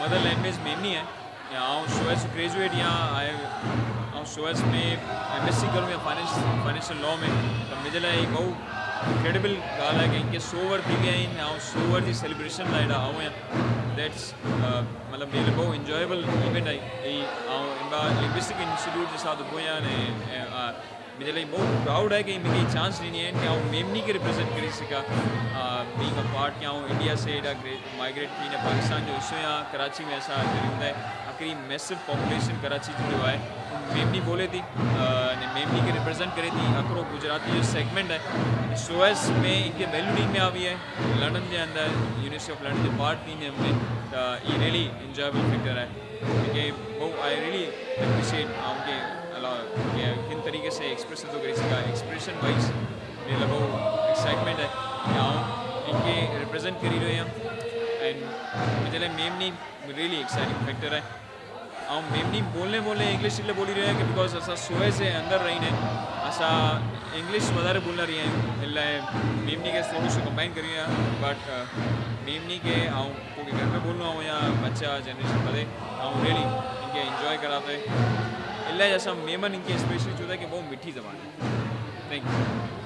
Mother language Memoni आहे या आउं शोएस ग्रेजुएट या शोएस में एम एस सी करूँ या फाइनेंस फाइनेंशियल लॉ में त मुंहिंजे लाइ ही बहु इनक्रेडिबल ॻाल्हि आहे की इंके सौ वर थी विया आहिनि ऐं सौ सेलिब्रेशन लाइ हेॾा आऊँ दैट्स मतिलबु मुंहिंजे लाइ इंजॉयबल आहे ही। ऐं लिंग्विस्टिक इंस्टीट्यूट जे साथ उभो आहियाँ अने मुंहिंजे लाइ बहुत प्राउड है कि मूंखे चांस ॾिनी आहिनि कि आउं मेमनी खे रिप्रेज़ेंट करे सघां बींग अ पार्ट कि आउं इंडिया से हेॾा ग्रेट माइग्रेट थी न पाकिस्तान जो हिसो या कराची में असां हूंदा आख़िरी मैसिव पॉपुलेशन कराची जो आहे मेमनी बोले थी ने मेमनी खे रिप्रेज़ेंट करे थी हिकिड़ो गुजराती जो सेगमेंट आहे सोएस में इनखे वैल्यू आहे बि आहे लंडन जे अंदरि यूनिवर्सिटी ऑफ़ लंडन जे पार्ट थींदे में त इहा रियली इंजॉयबल फैक्टर आहे मूंखे आई रियली एप्रिशिएट ऐं मूंखे किन तरीक़े से एक्सप्रेस नथो करे सघां एक्सप्रेशन वाइज लाइ बहु एक्साइटमेंट आहे ऐं इनखे रिप्रेज़ेंट करी रहियो आहियाँ एंड मुंहिंजे लाइ मेमनी रियली एक्साइटिंग फैक्टर आहे ऐं मेमनी बोलने बोलने इंग्लिश इसलिए बोली रहिया की बिकॉज़ असां सुबह से अंदरि रहींदा आहियूं असां इंग्लिश वधारे बोलंदा रहिया आहियूं इन लाइ मेमनी खे थोरो सो कंबाइन करियूं आहे बट मेमनी ऐं पोइ घर में बोलणो आहे या बच्चा जनरेशन वधे कराते इन मेमन इनकी स्पेशली चवंदा कि वो मीठी ज़बान है। Thank you